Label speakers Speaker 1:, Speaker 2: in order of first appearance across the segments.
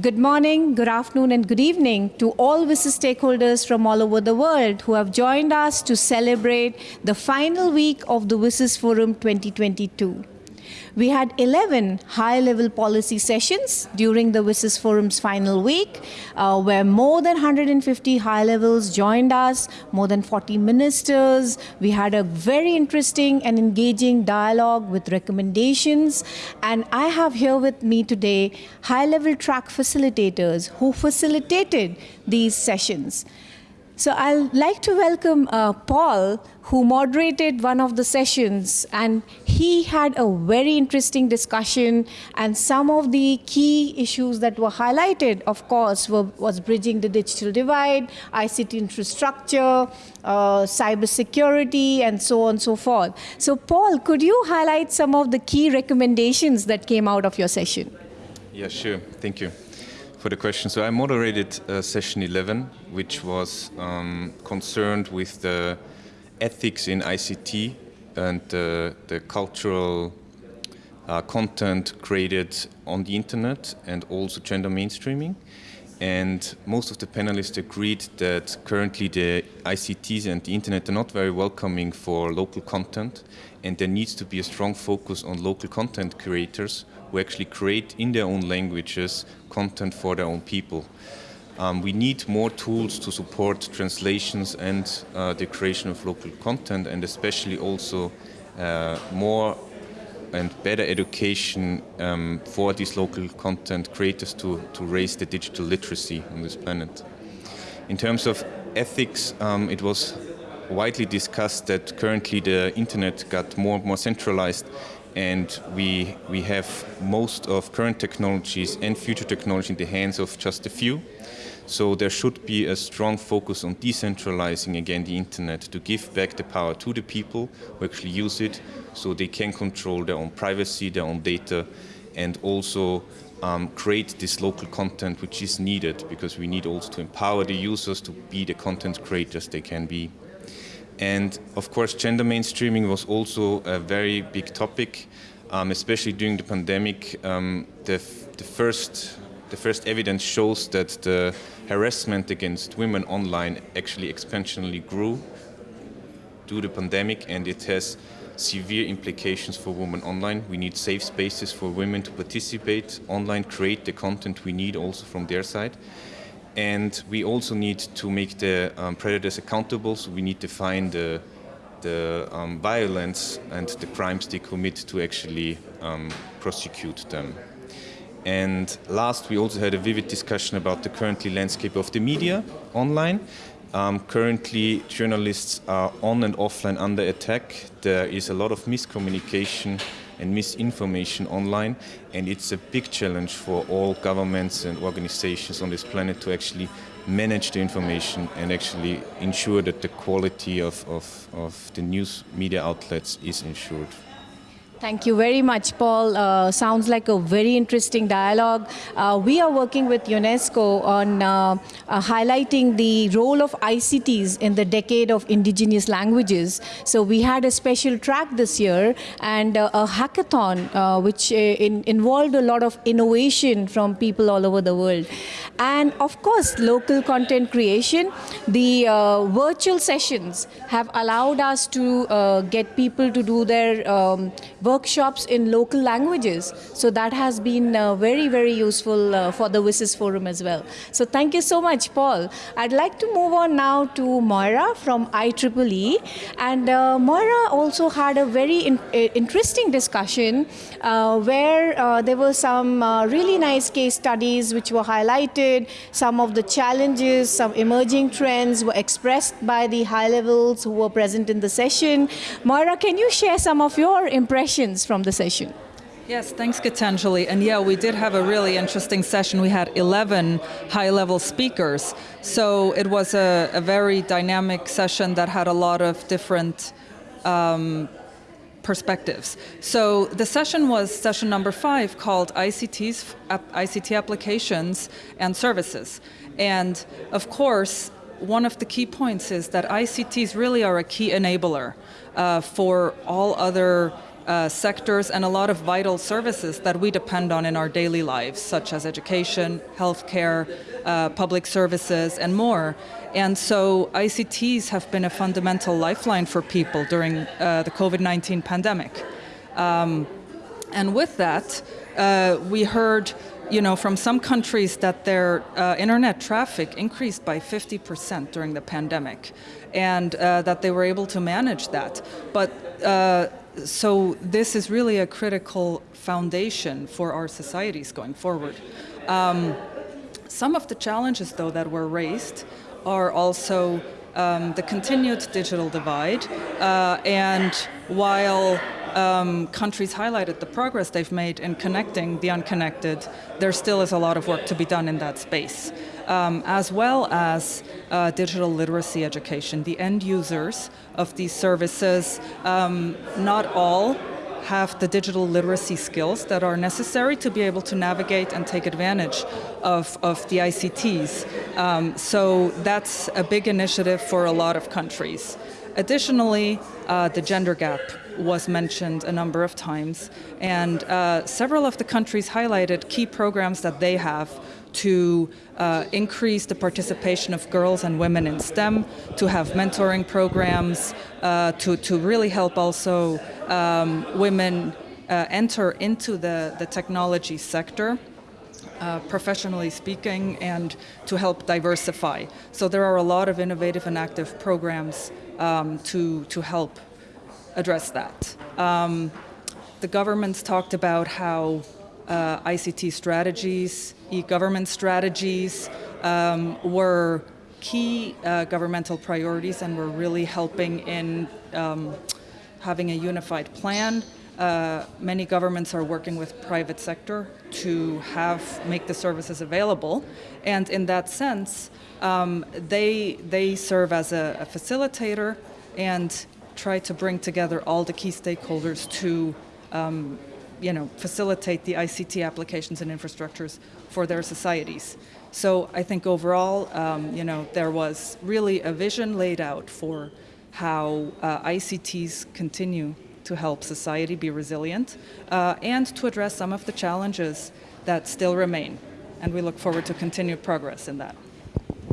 Speaker 1: Good morning, good afternoon, and good evening to all WSIS stakeholders from all over the world who have joined us to celebrate the final week of the WSIS Forum 2022. We had 11 high-level policy sessions during the WSIS Forum's final week, uh, where more than 150 high levels joined us, more than 40 ministers. We had a very interesting and engaging dialogue with recommendations. And I have here with me today high-level track facilitators who facilitated these sessions. So I'd like to welcome uh, Paul, who moderated one of the sessions, and he had a very interesting discussion, and some of the key issues that were highlighted, of course, were, was bridging the digital divide, ICT infrastructure, uh, cybersecurity, and so on and so forth. So Paul, could you highlight some of the key recommendations that came out of your session?
Speaker 2: Yeah, sure. Thank you for the question. So I moderated uh, session 11, which was um, concerned with the ethics in ICT and uh, the cultural uh, content created on the internet and also gender mainstreaming. And most of the panelists agreed that currently the ICTs and the internet are not very welcoming for local content and there needs to be a strong focus on local content creators who actually create in their own languages content for their own people. Um, we need more tools to support translations and uh, the creation of local content and especially also uh, more and better education um, for these local content creators to, to raise the digital literacy on this planet. In terms of ethics, um, it was widely discussed that currently the internet got more and more centralized and we, we have most of current technologies and future technology in the hands of just a few. So there should be a strong focus on decentralizing again the internet to give back the power to the people who actually use it so they can control their own privacy, their own data and also um, create this local content which is needed because we need also to empower the users to be the content creators they can be. And of course, gender mainstreaming was also a very big topic, um, especially during the pandemic. Um, the, the, first, the first evidence shows that the harassment against women online actually exponentially grew due to the pandemic and it has severe implications for women online. We need safe spaces for women to participate online, create the content we need also from their side. And we also need to make the um, predators accountable, so we need to find the, the um, violence and the crimes they commit to actually um, prosecute them. And last, we also had a vivid discussion about the currently landscape of the media online. Um, currently, journalists are on and offline under attack. There is a lot of miscommunication and misinformation online. And it's a big challenge for all governments and organizations on this planet to actually manage the information and actually ensure that the quality of, of, of the news media outlets is ensured.
Speaker 1: Thank you very much, Paul. Uh, sounds like a very interesting dialogue. Uh, we are working with UNESCO on uh, uh highlighting the role of ICTs in the decade of indigenous languages. So we had a special track this year and uh, a hackathon uh, which in, involved a lot of innovation from people all over the world. And of course, local content creation. The virtual sessions have allowed us to get people to do their um, workshops in local languages. So that has been uh, very, very useful uh, for the WSIS Forum as well. So thank you so much, Paul. I'd like to move on now to Moira from IEEE. And uh, Moira also had a very in interesting discussion uh, where uh, there were some uh, really nice case studies which were highlighted, some of the challenges, some emerging trends were expressed by the high levels who were present in the session. Moira, can you share some of your impressions questions from the session.
Speaker 3: Yes, thanks Gitanjali. And yeah, we did have a really interesting session. We had 11 high-level speakers. So it was a, a, very dynamic session that had a lot of different um, perspectives. So the session was session number five called ICTs, ICT applications and services. And of course, one of the key points is that ICTs really are a key enabler uh, for all other uh, sectors and a lot of vital services that we depend on in our daily lives, such as education, healthcare, uh, public services, and more. And so ICTs have been a fundamental lifeline for people during uh, the COVID 19 pandemic. Um, and with that, uh, we heard you know, from some countries that their uh, internet traffic increased by 50% during the pandemic and uh, that they were able to manage that. But uh, so this is really a critical foundation for our societies going forward. Um, some of the challenges, though, that were raised are also um, the continued digital divide, uh, and while um, countries highlighted the progress they've made in connecting the unconnected, there still is a lot of work to be done in that space, um, as well as uh, digital literacy education. The end users of these services, um, not all have the digital literacy skills that are necessary to be able to navigate and take advantage of, of the ICTs. Um, so that's a big initiative for a lot of countries. Additionally, uh, the gender gap was mentioned a number of times, and uh, several of the countries highlighted key programs that they have to uh, increase the participation of girls and women in STEM, to have mentoring programs, uh, to, to really help also um, women uh, enter into the, the technology sector. Uh, professionally speaking, and to help diversify. So there are a lot of innovative and active programs um, to, to help address that. Um, the governments talked about how uh, ICT strategies, e-government strategies um, were key uh, governmental priorities and were really helping in um, having a unified plan. Uh, many governments are working with private sector to have make the services available, and in that sense, um, they they serve as a, a facilitator and try to bring together all the key stakeholders to um, you know, facilitate the ICT applications and infrastructures for their societies. So I think overall, um, you know, there was really a vision laid out for how uh, ICTs continue to help society be resilient uh, and to address some of the challenges that still remain. And we look forward to continued progress in that.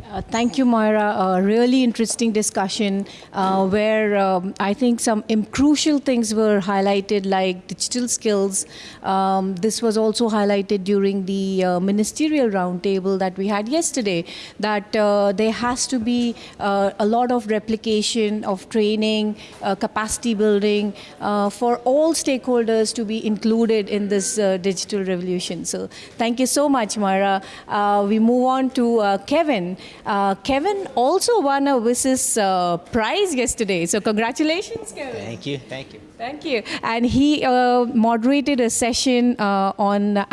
Speaker 1: Uh, thank you, Moira. A really interesting discussion uh, where um, I think some crucial things were highlighted, like digital skills. Um, this was also highlighted during the uh, ministerial roundtable that we had yesterday, that uh, there has to be uh, a lot of replication of training, uh, capacity building for all stakeholders to be included in this digital revolution. So thank you so much, Moira. we move on to Kevin. Uh, Kevin also won a WSIS uh, prize yesterday. So congratulations, Kevin.
Speaker 4: Thank you. Thank you.
Speaker 1: Thank you. And he uh, moderated a session uh, on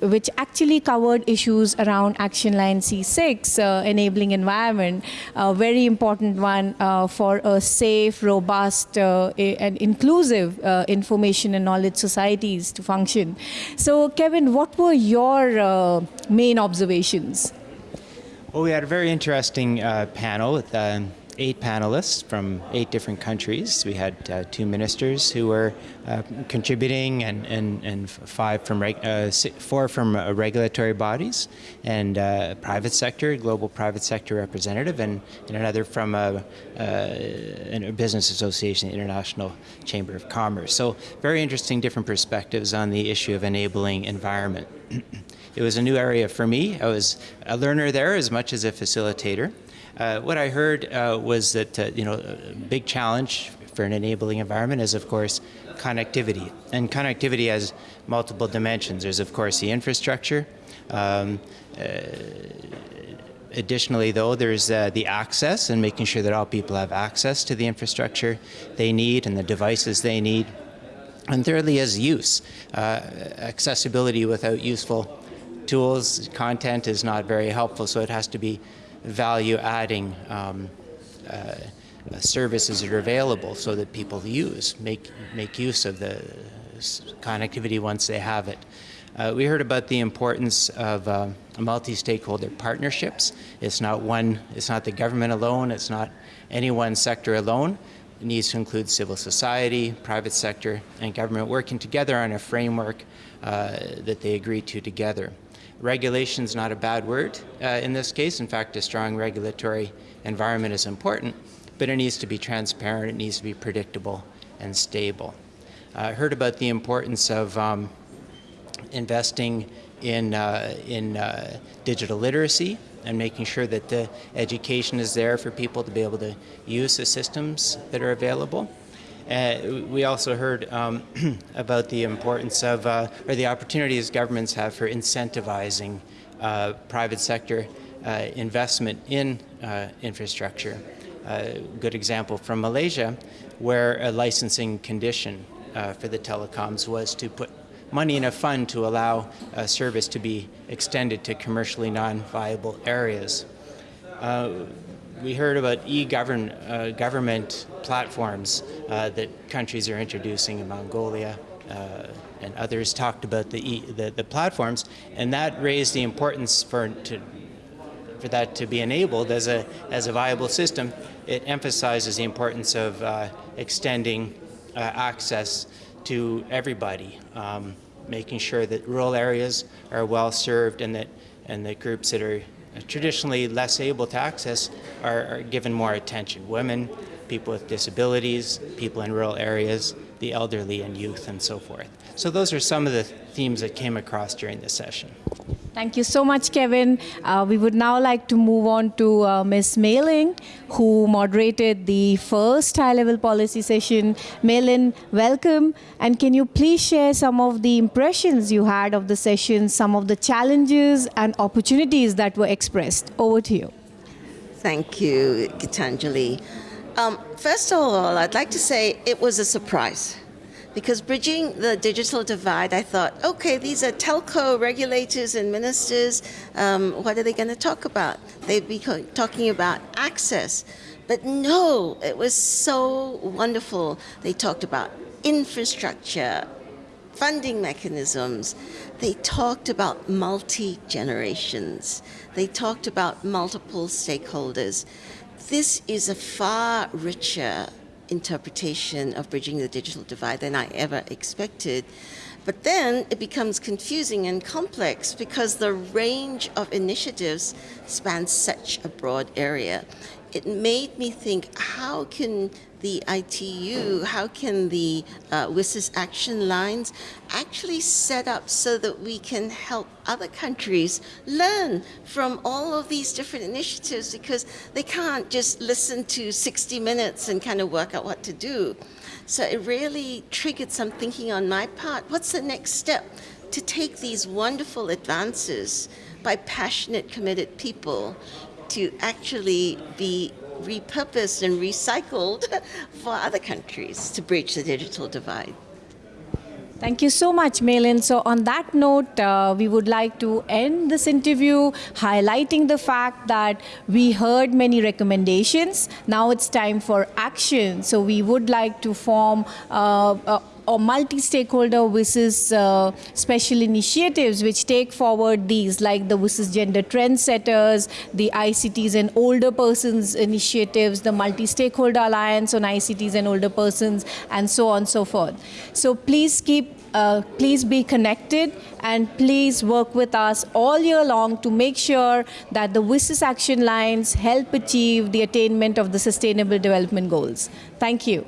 Speaker 1: which actually covered issues around Action Line C6, uh, enabling environment, a very important one uh, for a safe, robust, uh, and inclusive uh, information and knowledge societies to function. So, Kevin, what were your uh, main observations?
Speaker 4: Well, we had a very interesting uh, panel with um, eight panelists from eight different countries. We had uh, two ministers who were uh, contributing, and, and, and five from uh, four from uh, regulatory bodies, and private sector, global private sector representative, and, and another from a, a business association, International Chamber of Commerce. So, very interesting, different perspectives on the issue of enabling environment. It was a new area for me. I was a learner there as much as a facilitator. Uh, what I heard uh, was that uh, you know a big challenge for an enabling environment is of course connectivity, and connectivity has multiple dimensions. There's of course the infrastructure. Um, uh, additionally, though, there's uh, the access and making sure that all people have access to the infrastructure they need and the devices they need. And thirdly, is use. Uh, accessibility without useful tools, content is not very helpful, so it has to be value adding um, uh, services that are available so that people use, make, make use of the connectivity once they have it. Uh, we heard about the importance of uh, multi-stakeholder partnerships. It's not one, it's not the government alone, it's not any one sector alone, it needs to include civil society, private sector, and government working together on a framework uh, that they agree to together. Regulation is not a bad word uh, in this case. In fact, a strong regulatory environment is important, but it needs to be transparent, it needs to be predictable and stable. I uh, heard about the importance of um, investing in, uh, in uh, digital literacy and making sure that the education is there for people to be able to use the systems that are available. Uh, we also heard um, about the importance of, uh, or the opportunities governments have for incentivizing uh, private sector uh, investment in uh, infrastructure. A good example from Malaysia, where a licensing condition uh, for the telecoms was to put money in a fund to allow a service to be extended to commercially non-viable areas. We heard about e-government uh, platforms uh, that countries are introducing in Mongolia, uh, and others talked about the, e the, the platforms, and that raised the importance for to, for that to be enabled as a as a viable system. It emphasizes the importance of uh, extending uh, access to everybody, um, making sure that rural areas are well served and that and that groups that are traditionally less able to access are, are given more attention. Women, people with disabilities, people in rural areas, the elderly and youth and so forth. So those are some of the themes that came across during this session.
Speaker 1: Thank you so much, Kevin. Uh, we would now like to move on to uh, Ms. Mei-Ling, who moderated the first high-level policy session. Mei-Ling, welcome. And can you please share some of the impressions you had of the session, some of the challenges and opportunities that were expressed? Over to you.
Speaker 5: Thank you, Gitanjali. Um, first of all, I'd like to say it was a surprise because bridging the digital divide, I thought, okay, these are telco regulators and ministers. Um, what are they going to talk about? They'd be talking about access. But no, it was so wonderful. They talked about infrastructure, funding mechanisms. They talked about multi-generations. They talked about multiple stakeholders. This is a far richer interpretation of bridging the digital divide than I ever expected. But then it becomes confusing and complex because the range of initiatives spans such a broad area it made me think, how can the ITU, how can the uh, WSIS action lines actually set up so that we can help other countries learn from all of these different initiatives because they can't just listen to 60 minutes and kind of work out what to do. So it really triggered some thinking on my part. What's the next step to take these wonderful advances by passionate, committed people to actually be repurposed and recycled for other countries to bridge the digital divide.
Speaker 1: Thank you so much, Mei-Ling. So on that note, uh, we would like to end this interview highlighting the fact that we heard many recommendations. Now it's time for action. So we would like to form uh, uh, or multi-stakeholder WSIS uh, special initiatives which take forward these like the WSIS gender trendsetters, the ICTs and older persons initiatives, the multi-stakeholder alliance on ICTs and older persons and so on and so forth. So please keep uh, please be connected and please work with us all year long to make sure that the WSIS action lines help achieve the attainment of the Sustainable Development Goals. Thank you.